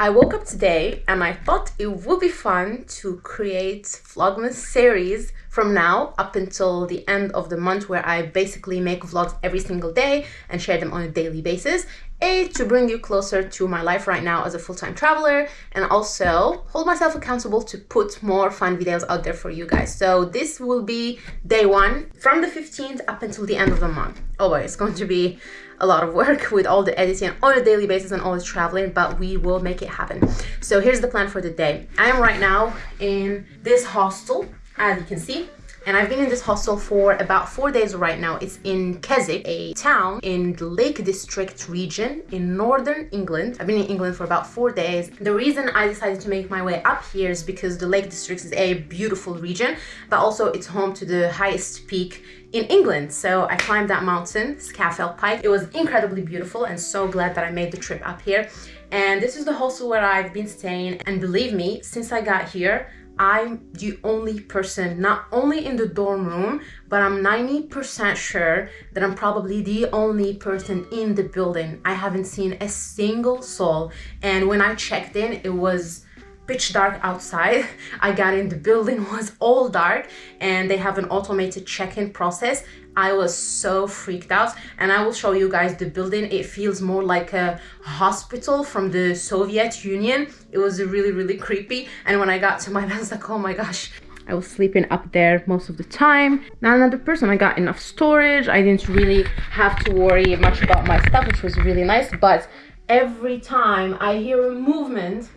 I woke up today and I thought it would be fun to create Vlogmas series from now up until the end of the month where I basically make vlogs every single day and share them on a daily basis. A, to bring you closer to my life right now as a full-time traveler and also hold myself accountable to put more fun videos out there for you guys. So this will be day one from the 15th up until the end of the month. Oh boy, it's going to be a lot of work with all the editing on a daily basis and all the traveling, but we will make it happen. So here's the plan for the day. I am right now in this hostel, as you can see, and I've been in this hostel for about four days right now. It's in Keswick, a town in the Lake District region in northern England. I've been in England for about four days. The reason I decided to make my way up here is because the Lake District is a beautiful region, but also it's home to the highest peak in England. So I climbed that mountain, Scafell Pike. It was incredibly beautiful and so glad that I made the trip up here. And this is the hostel where I've been staying. And believe me, since I got here, I'm the only person, not only in the dorm room, but I'm 90% sure that I'm probably the only person in the building. I haven't seen a single soul. And when I checked in, it was pitch dark outside. I got in, the building was all dark and they have an automated check-in process. I was so freaked out and I will show you guys the building. It feels more like a hospital from the Soviet Union. It was really, really creepy. And when I got to my bed, I was like, oh my gosh, I was sleeping up there most of the time. Not another person, I got enough storage. I didn't really have to worry much about my stuff, which was really nice. But every time I hear a movement,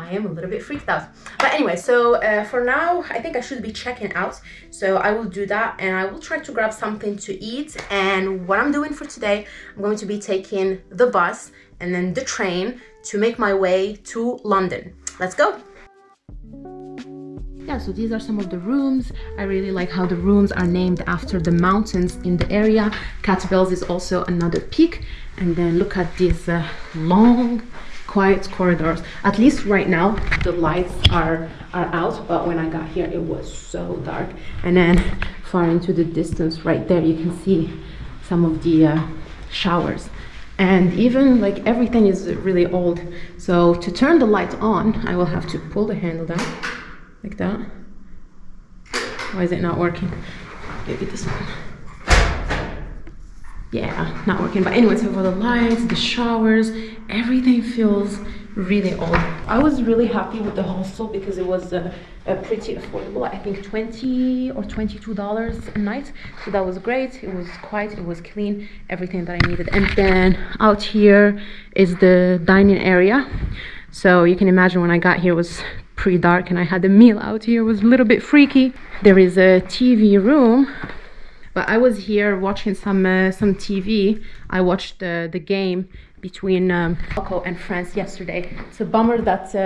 I am a little bit freaked out. But anyway, so uh, for now, I think I should be checking out. So I will do that and I will try to grab something to eat. And what I'm doing for today, I'm going to be taking the bus and then the train to make my way to London. Let's go. Yeah, so these are some of the rooms. I really like how the rooms are named after the mountains in the area. Catbells is also another peak. And then look at these uh, long quiet corridors. At least right now the lights are are out but when i got here it was so dark. And then far into the distance right there you can see some of the uh, showers. And even like everything is really old. So to turn the light on i will have to pull the handle down like that. Why is it not working? Maybe this one yeah not working. But anyway so for the lights the showers everything feels really old. I was really happy with the hostel because it was uh, pretty affordable i think 20 or 22 dollars a night. So that was great. It was quiet. It was clean. Everything that i needed. And then out here is the dining area. So you can imagine when i got here it was pretty dark and i had a meal out here it was a little bit freaky. There is a tv room but I was here watching some uh, some TV. I watched the the game between um, Morocco and France yesterday. It's a bummer that uh,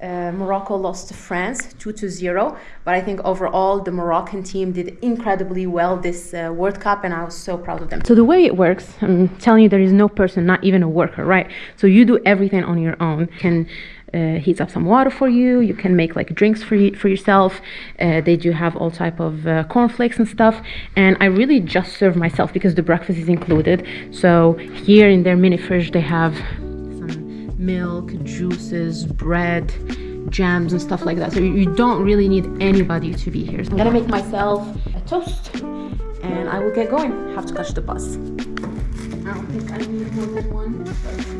uh, Morocco lost to France 2 to 0 but I think overall the Moroccan team did incredibly well this uh, World Cup and I was so proud of them. So the way it works I'm telling you there is no person not even a worker right so you do everything on your own you can uh, heats up some water for you. You can make like drinks for you, for yourself. Uh, they do have all type of uh, cornflakes and stuff. And I really just serve myself because the breakfast is included. So here in their mini fridge they have some milk juices bread jams and stuff like that. So you don't really need anybody to be here. So I'm gonna make myself a toast and I will get going. Have to catch the bus. I don't think I need more than one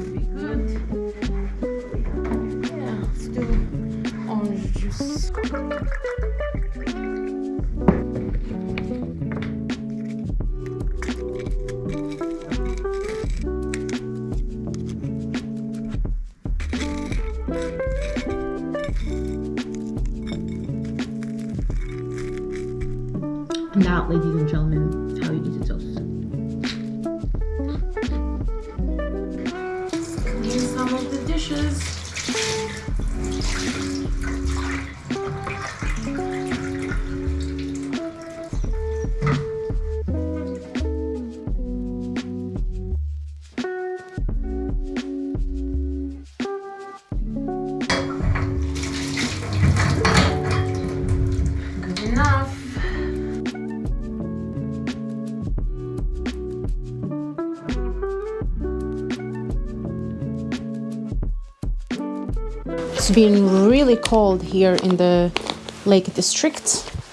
orange It's been really cold here in the Lake District.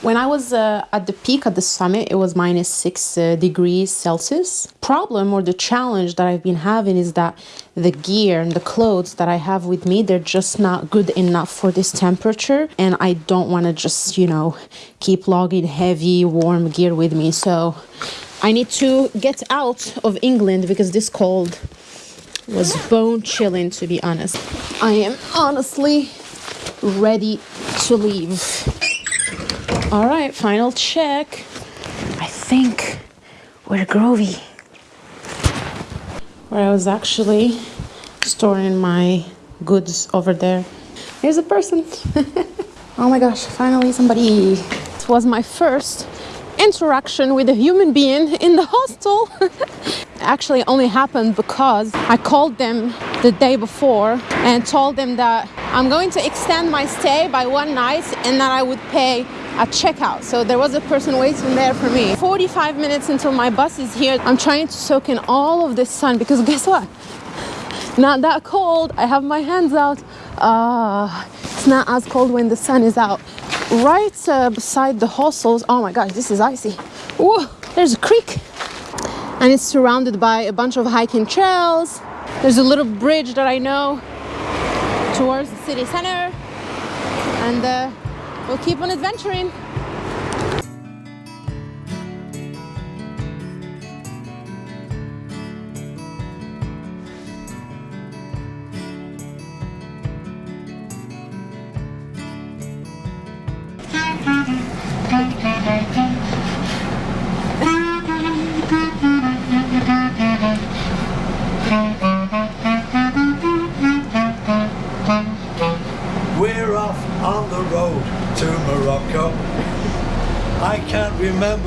When I was uh, at the peak at the summit, it was minus six uh, degrees Celsius. Problem or the challenge that I've been having is that the gear and the clothes that I have with me, they're just not good enough for this temperature. And I don't want to just, you know, keep logging heavy, warm gear with me. So I need to get out of England because this cold was bone chilling, to be honest. I am honestly ready to leave. All right, final check. I think we're Grovey. Where I was actually storing my goods over there. There's a person. oh my gosh, finally somebody. It was my first interaction with a human being in the hostel. actually only happened because I called them the day before and told them that I'm going to extend my stay by one night and that I would pay at checkout. So there was a person waiting there for me. 45 minutes until my bus is here. I'm trying to soak in all of this sun because guess what? Not that cold. I have my hands out. Uh, it's not as cold when the sun is out. Right uh, beside the hostels. Oh my gosh, this is icy. Whoa, there's a creek. And it's surrounded by a bunch of hiking trails. There's a little bridge that I know towards the city center. And uh, we'll keep on adventuring.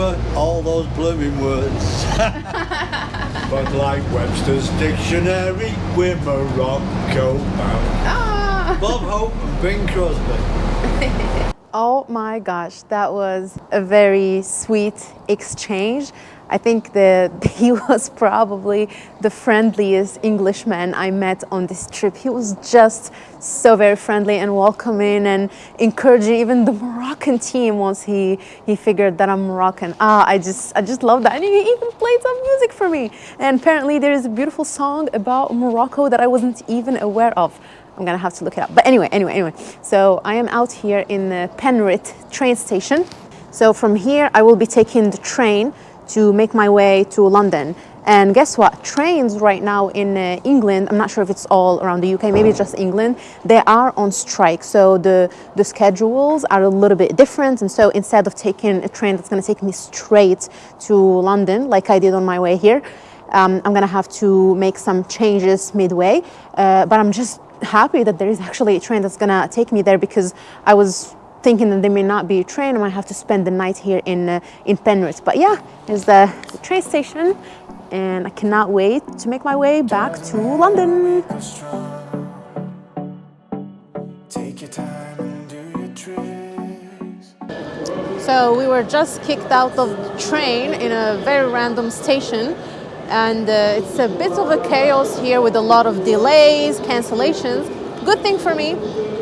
Remember all those blooming words. but like Webster's dictionary, we're Morocco bound. Ah. Bob Hope and Bing Crosby. oh my gosh, that was a very sweet exchange. I think that he was probably the friendliest Englishman I met on this trip. He was just so very friendly and welcoming and encouraging even the Moroccan team once he, he figured that I'm Moroccan. Ah, I just, I just love that. And he even played some music for me. And apparently there is a beautiful song about Morocco that I wasn't even aware of. I'm gonna have to look it up. But anyway, anyway, anyway. So I am out here in the Penrith train station. So from here, I will be taking the train to make my way to London. And guess what? Trains right now in uh, England, I'm not sure if it's all around the UK, maybe just England, they are on strike. So the, the schedules are a little bit different. And so instead of taking a train that's going to take me straight to London, like I did on my way here, um, I'm going to have to make some changes midway. Uh, but I'm just happy that there is actually a train that's going to take me there because I was thinking that there may not be a train. I might have to spend the night here in, uh, in Penrith. But yeah, there's the, the, train station and I cannot wait to make my way back to London. So we were just kicked out of the train in a very random station and uh, it's a bit of a chaos here with a lot of delays, cancellations. Good thing for me,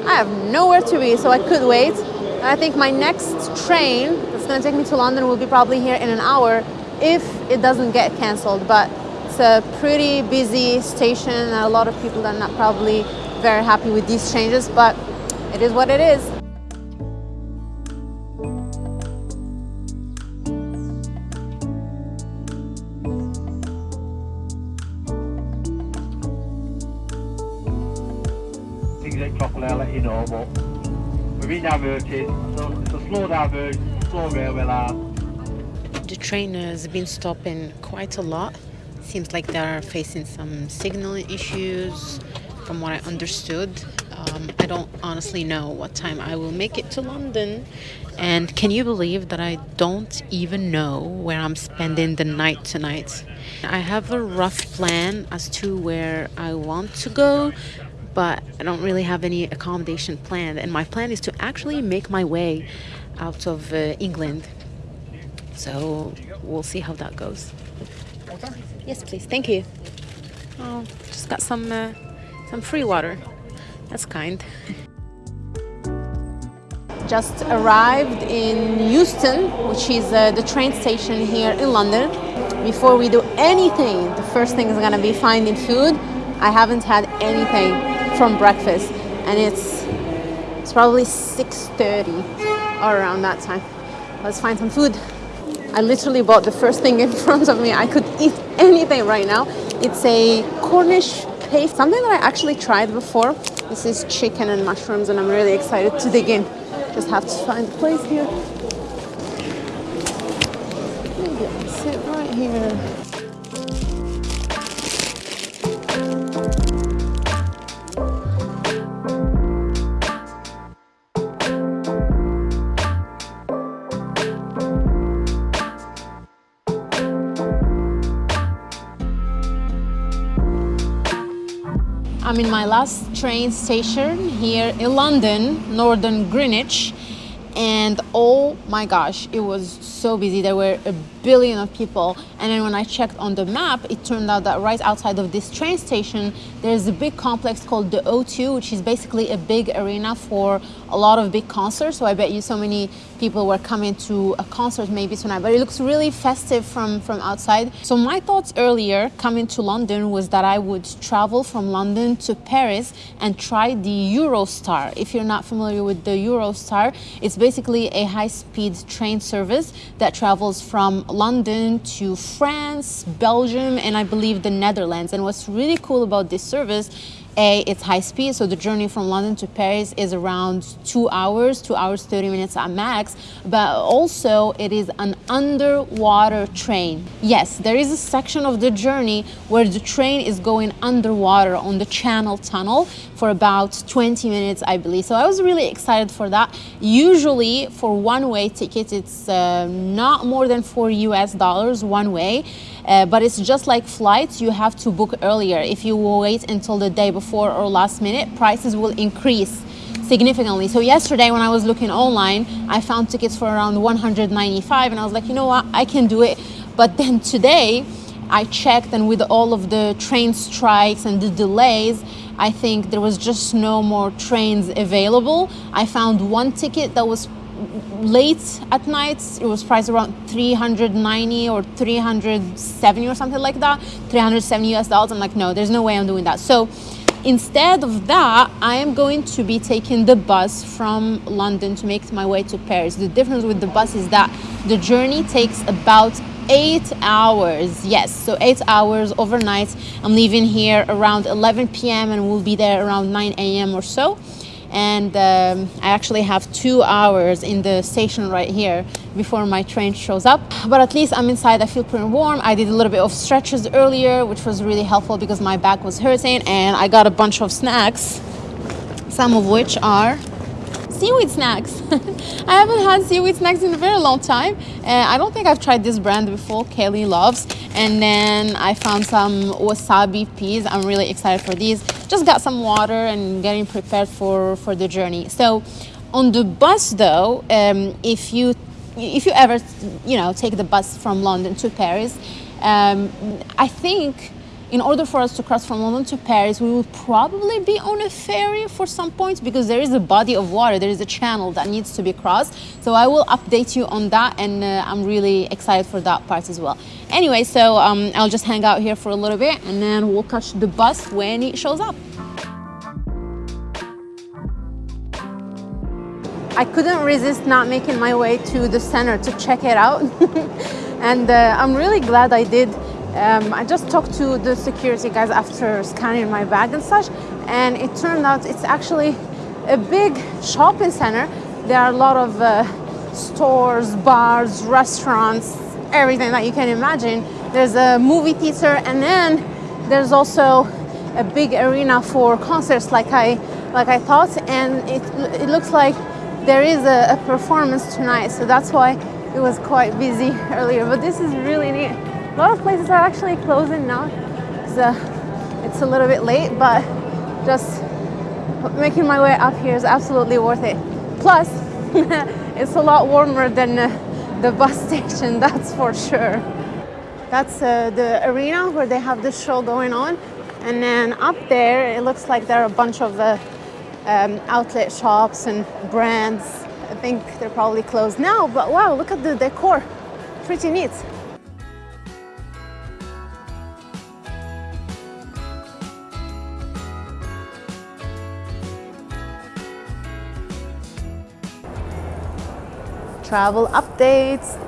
I have nowhere to be, so I could wait. I think my next train that's going to take me to London will be probably here in an hour if it doesn't get cancelled. But it's a pretty busy station and a lot of people are not probably very happy with these changes, but it is what it is. The train has been stopping quite a lot. Seems like they are facing some signal issues from what I understood. Um, I don't honestly know what time I will make it to London. And can you believe that I don't even know where I'm spending the night tonight? I have a rough plan as to where I want to go, but I don't really have any accommodation planned. And my plan is to actually make my way out of uh, England. So we'll see how that goes. Yes, please. Thank you. Oh, just got some uh, some free water. That's kind. Just arrived in Euston, which is uh, the train station here in London. Before we do anything, the first thing is gonna be finding food. I haven't had anything from breakfast and it's it's probably 6.30 or around that time. Let's find some food. I literally bought the first thing in front of me. I could eat anything right now. It's a Cornish paste, something that I actually tried before. This is chicken and mushrooms and I'm really excited to dig in. Just have to find a place here. Maybe I'll sit right here. I'm in my last train station here in London, Northern Greenwich, and oh my gosh, it was so busy. There were a billion of people. And then when I checked on the map, it turned out that right outside of this train station, there's a big complex called the O2, which is basically a big arena for a lot of big concerts. So I bet you so many people were coming to a concert maybe tonight, but it looks really festive from, from outside. So my thoughts earlier coming to London was that I would travel from London to Paris and try the Eurostar. If you're not familiar with the Eurostar, it's basically a high-speed train service that travels from London to France, Belgium, and I believe the Netherlands. And what's really cool about this service a, it's high speed, so the journey from London to Paris is around two hours, two hours, 30 minutes at max, but also it is an underwater train. Yes, there is a section of the journey where the train is going underwater on the Channel Tunnel for about 20 minutes, I believe. So I was really excited for that. Usually for one-way tickets, it's uh, not more than four US dollars one way. Uh, but it's just like flights, you have to book earlier. If you wait until the day before or last minute, prices will increase significantly. So yesterday when I was looking online, I found tickets for around 195 and I was like, you know what, I can do it. But then today, I checked and with all of the train strikes and the delays, I think there was just no more trains available. I found one ticket that was late at night it was priced around 390 or 370 or something like that 370 us dollars i'm like no there's no way i'm doing that so instead of that i am going to be taking the bus from london to make my way to paris. The difference with the bus is that the journey takes about eight hours. Yes so eight hours overnight. I'm leaving here around 11 p.m and we'll be there around 9 a.m or so and um, I actually have two hours in the station right here before my train shows up but at least I'm inside I feel pretty warm I did a little bit of stretches earlier which was really helpful because my back was hurting and I got a bunch of snacks some of which are seaweed snacks. I haven't had seaweed snacks in a very long time. Uh, I don't think I've tried this brand before, Kelly Loves. And then I found some wasabi peas. I'm really excited for these. Just got some water and getting prepared for, for the journey. So on the bus though, um, if you if you ever you know take the bus from London to Paris, um, I think in order for us to cross from London to Paris, we will probably be on a ferry for some points because there is a body of water, there is a channel that needs to be crossed. So I will update you on that and uh, I'm really excited for that part as well. Anyway, so um, I'll just hang out here for a little bit and then we'll catch the bus when it shows up. I couldn't resist not making my way to the center to check it out. and uh, I'm really glad I did um, I just talked to the security guys after scanning my bag and such, and it turned out it's actually a big shopping center. There are a lot of uh, stores, bars, restaurants, everything that you can imagine. There's a movie theater, and then there's also a big arena for concerts, like I like I thought, and it it looks like there is a, a performance tonight, so that's why it was quite busy earlier. But this is really neat. A lot of places are actually closing now. It's, uh, it's a little bit late, but just making my way up here is absolutely worth it. Plus, it's a lot warmer than uh, the bus station, that's for sure. That's uh, the arena where they have the show going on. And then up there, it looks like there are a bunch of uh, um, outlet shops and brands. I think they're probably closed now, but wow, look at the decor. Pretty neat. Travel updates.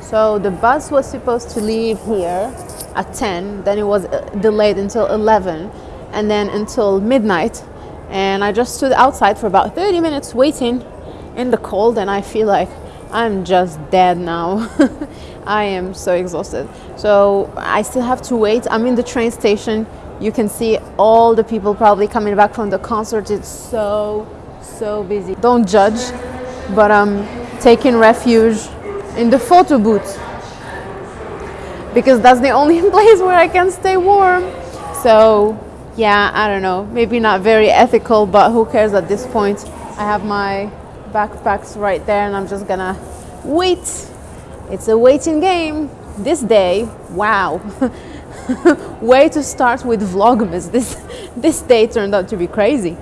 So the bus was supposed to leave here at 10, then it was uh, delayed until 11, and then until midnight. And I just stood outside for about 30 minutes waiting in the cold, and I feel like I'm just dead now. I am so exhausted. So I still have to wait. I'm in the train station. You can see all the people probably coming back from the concert. It's so, so busy. Don't judge, but I'm taking refuge in the photo booth because that's the only place where I can stay warm. So, yeah, I don't know, maybe not very ethical, but who cares at this point? I have my backpacks right there and I'm just gonna wait. It's a waiting game. This day, wow. Way to start with Vlogmas. This this day turned out to be crazy.